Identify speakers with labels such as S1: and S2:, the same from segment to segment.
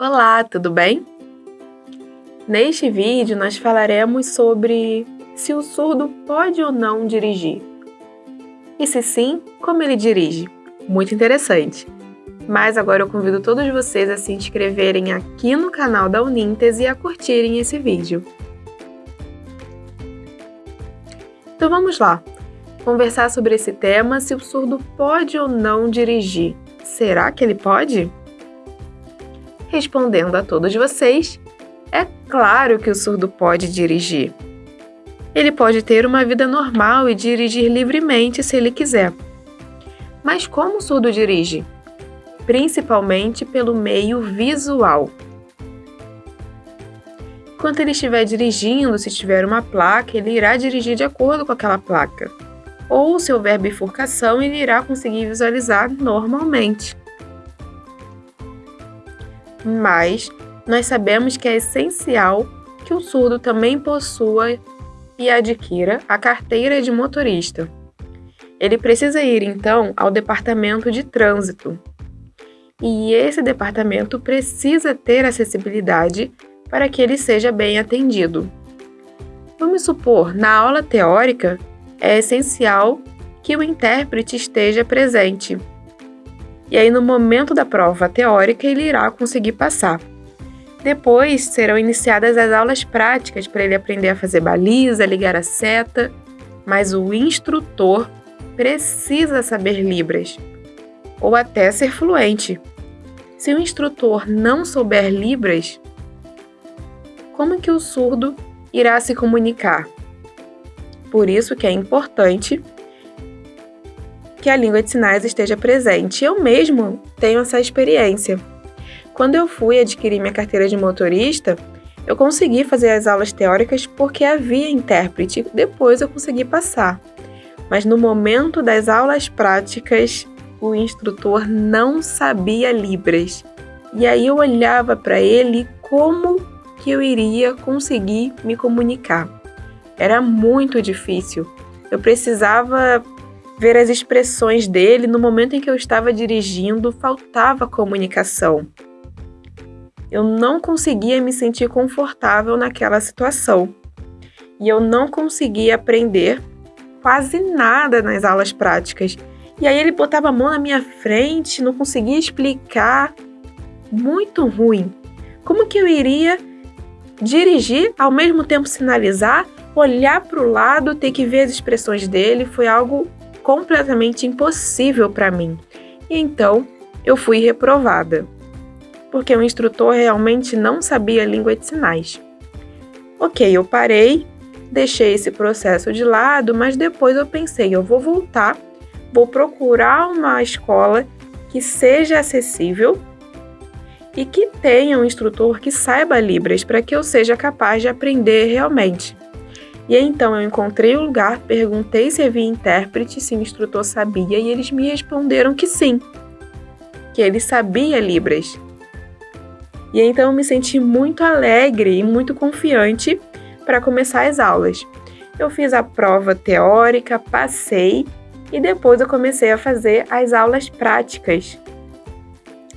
S1: Olá, tudo bem? Neste vídeo nós falaremos sobre se o surdo pode ou não dirigir. E se sim, como ele dirige? Muito interessante! Mas agora eu convido todos vocês a se inscreverem aqui no canal da Unintes e a curtirem esse vídeo. Então vamos lá, conversar sobre esse tema, se o surdo pode ou não dirigir. Será que ele pode? Respondendo a todos vocês, é claro que o surdo pode dirigir. Ele pode ter uma vida normal e dirigir livremente se ele quiser. Mas como o surdo dirige? Principalmente pelo meio visual. Enquanto ele estiver dirigindo, se tiver uma placa, ele irá dirigir de acordo com aquela placa. Ou se houver bifurcação, ele irá conseguir visualizar normalmente mas nós sabemos que é essencial que o surdo também possua e adquira a carteira de motorista. Ele precisa ir então ao departamento de trânsito. E esse departamento precisa ter acessibilidade para que ele seja bem atendido. Vamos supor, na aula teórica, é essencial que o intérprete esteja presente e aí no momento da prova teórica ele irá conseguir passar. Depois serão iniciadas as aulas práticas para ele aprender a fazer baliza, ligar a seta, mas o instrutor precisa saber Libras ou até ser fluente. Se o instrutor não souber Libras, como que o surdo irá se comunicar? Por isso que é importante que a língua de sinais esteja presente. Eu mesmo tenho essa experiência. Quando eu fui adquirir minha carteira de motorista, eu consegui fazer as aulas teóricas porque havia intérprete, depois eu consegui passar. Mas no momento das aulas práticas, o instrutor não sabia Libras. E aí eu olhava para ele como que eu iria conseguir me comunicar. Era muito difícil. Eu precisava ver as expressões dele no momento em que eu estava dirigindo, faltava comunicação. Eu não conseguia me sentir confortável naquela situação. E eu não conseguia aprender quase nada nas aulas práticas. E aí ele botava a mão na minha frente, não conseguia explicar. Muito ruim. Como que eu iria dirigir, ao mesmo tempo sinalizar, olhar para o lado, ter que ver as expressões dele? Foi algo completamente impossível para mim. E então eu fui reprovada, porque o instrutor realmente não sabia língua de sinais. Ok, eu parei, deixei esse processo de lado, mas depois eu pensei, eu vou voltar, vou procurar uma escola que seja acessível e que tenha um instrutor que saiba Libras para que eu seja capaz de aprender realmente. E então eu encontrei o lugar, perguntei se havia intérprete, se o instrutor sabia, e eles me responderam que sim, que ele sabia Libras. E então eu me senti muito alegre e muito confiante para começar as aulas. Eu fiz a prova teórica, passei e depois eu comecei a fazer as aulas práticas.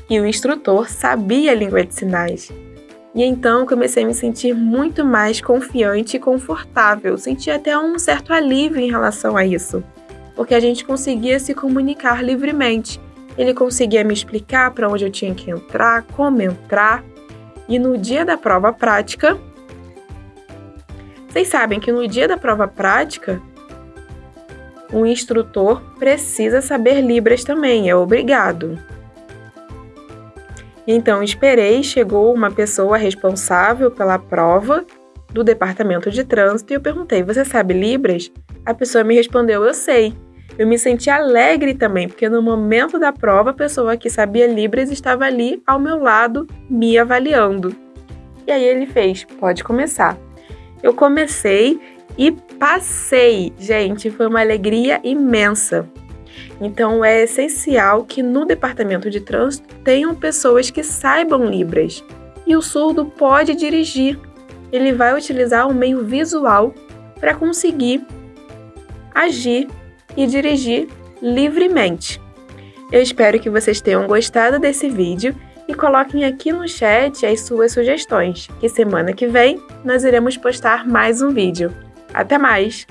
S1: E o instrutor sabia a língua de sinais. E então comecei a me sentir muito mais confiante e confortável, senti até um certo alívio em relação a isso, porque a gente conseguia se comunicar livremente. Ele conseguia me explicar para onde eu tinha que entrar, como entrar, e no dia da prova prática, vocês sabem que no dia da prova prática, o instrutor precisa saber Libras também, é obrigado. Então esperei, chegou uma pessoa responsável pela prova do departamento de trânsito e eu perguntei: Você sabe Libras? A pessoa me respondeu: Eu sei. Eu me senti alegre também, porque no momento da prova a pessoa que sabia Libras estava ali ao meu lado me avaliando. E aí ele fez: Pode começar. Eu comecei e passei. Gente, foi uma alegria imensa. Então é essencial que no departamento de trânsito tenham pessoas que saibam Libras. E o surdo pode dirigir. Ele vai utilizar o meio visual para conseguir agir e dirigir livremente. Eu espero que vocês tenham gostado desse vídeo e coloquem aqui no chat as suas sugestões, que semana que vem nós iremos postar mais um vídeo. Até mais!